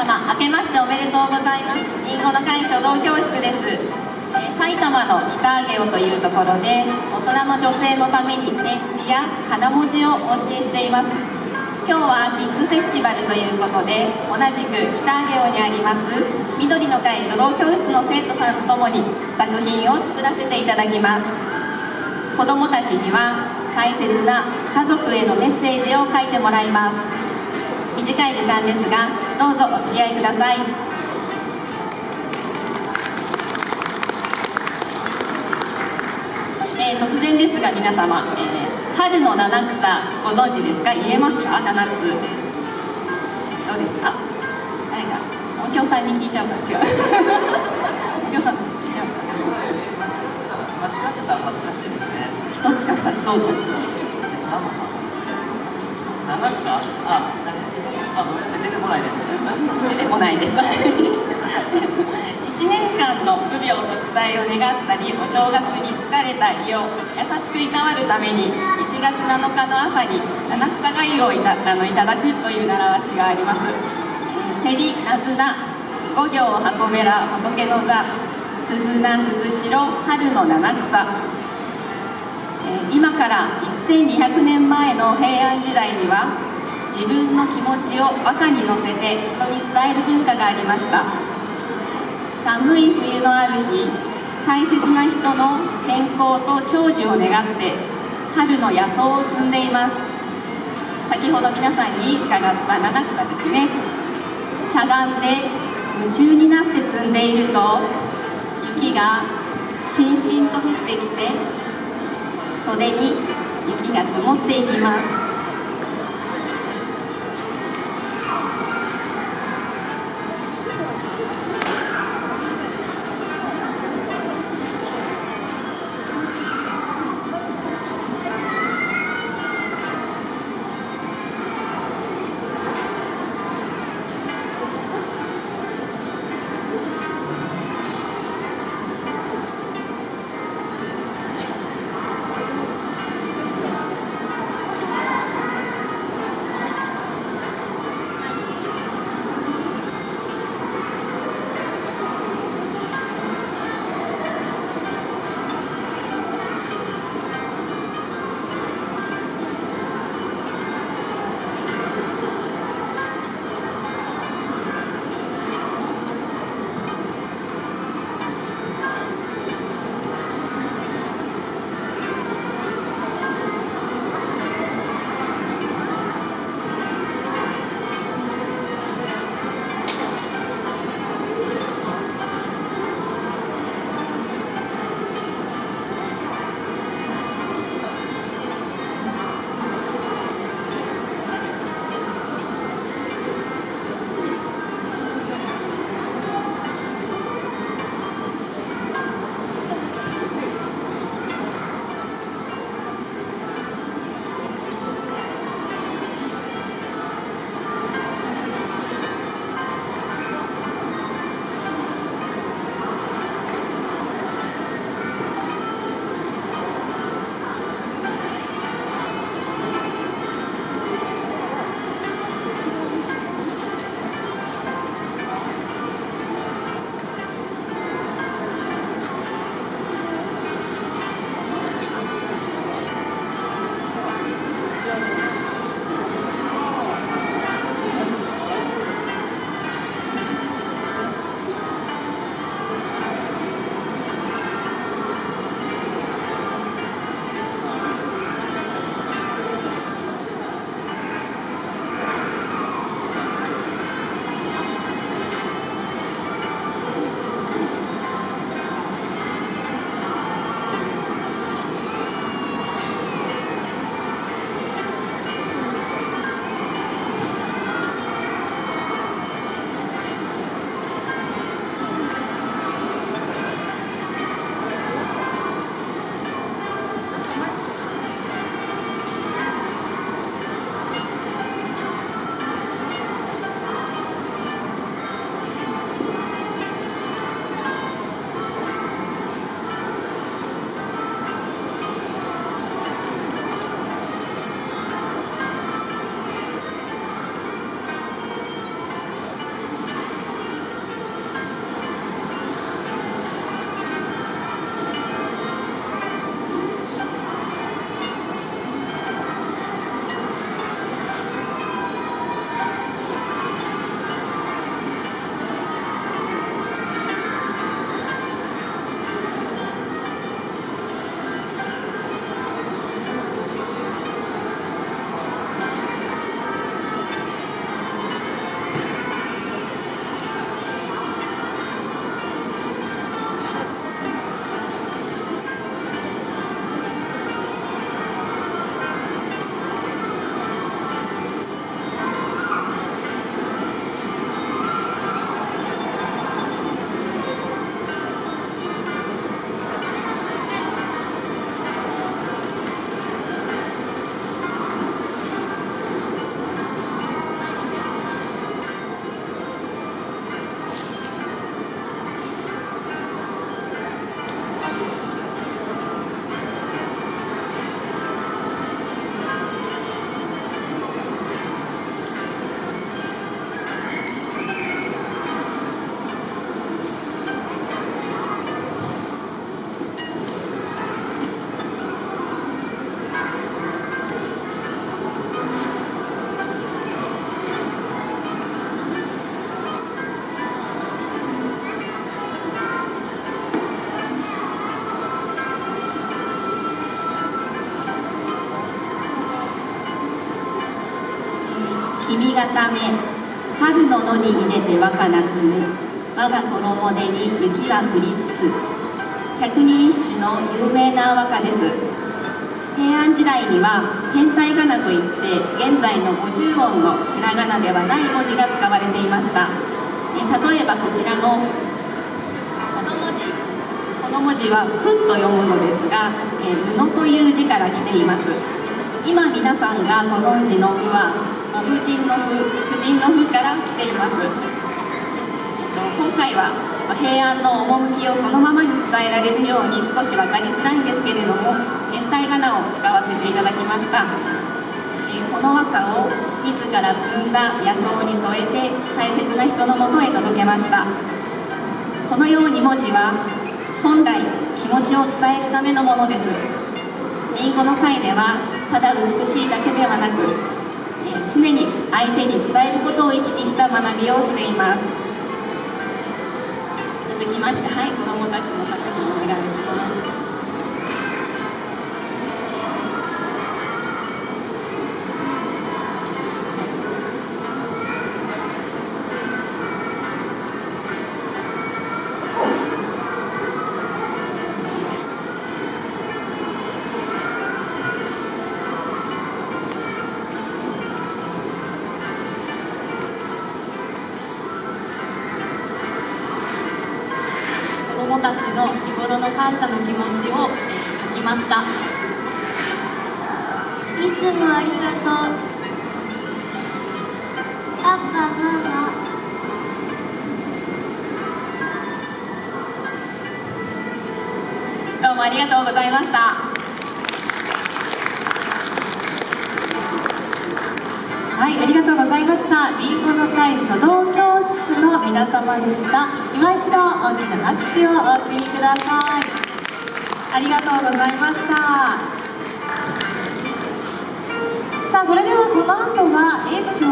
様明けましておめでとうございます。りんごの会書道教室です、えー、埼玉の北上尾というところで大人の女性のために点字や金文字をお教えしています。今日はキッズフェスティバルということで同じく北上尾にあります緑の会書道教室の生徒さんとともに作品を作らせていただきます。子どもたちには大切な家族へのメッセージを書いてもらいます。短い時間ですがどうぞお付き合いください。えー、突然ですが皆様、えー、春の七草ご存知ですか？言えますか？七つ。どうですか？誰か音響さんに聞いちゃうか？違う。音響さん聞いちゃうか？間違ってたら恥ずかしいですね一つか。二つどうぞ七草ああごめんなさい。出てこないです。出てこないです。1年間の無病息災を願ったりお正月に疲れた胃を優しくいたわるために1月7日の朝に七草がゆをいたあのいただくという習わしがあります。せりなずな五行箱べら仏の座鈴名鈴代春の七草。今から1200年前の平安時代には自分の気持ちを和歌に乗せて人に伝える文化がありました。寒い冬のある日大切な人の健康と長寿を願って春の野草を摘んでいます。先ほど皆さんに伺った七草ですね。しゃがんで夢中になって摘んでいると雪がしんしんと降ってきて袖に雪が積もっていきます。君がため春の野に入れて若夏む我が衣手に雪が降りつつ百人一首の有名な和歌です。平安時代には変態仮名といって現在の50音のひらがなではない文字が使われていました。え例えばこちらのこの文字この文字は「ふ」と読むのですが「え布」という字から来ています。今皆さんがご存知の「ふ」は婦人の「ふ」婦人の「ふ」から来ています。今回は平安の趣をそのままに伝えられるように少し分かりづらいんですけれども変態仮名を使わせていただきました。この和歌を自ら摘んだ野草に添えて大切な人のもとへ届けました。このように文字は本来気持ちを伝えるためのものです。りんごの会ではただ美しいだけではなく常に相手に伝えることを意識した学びをしています。続きましてはい子どもたちの作品感謝の気持ちを書きましたいつもありがとうパパママどうもありがとうございましたはい、ありがとうございました。りんごの会書道教室の皆様でした。今一度大きな拍手をお送りください。ありがとうございました。さあ、それではこの後は、エース賞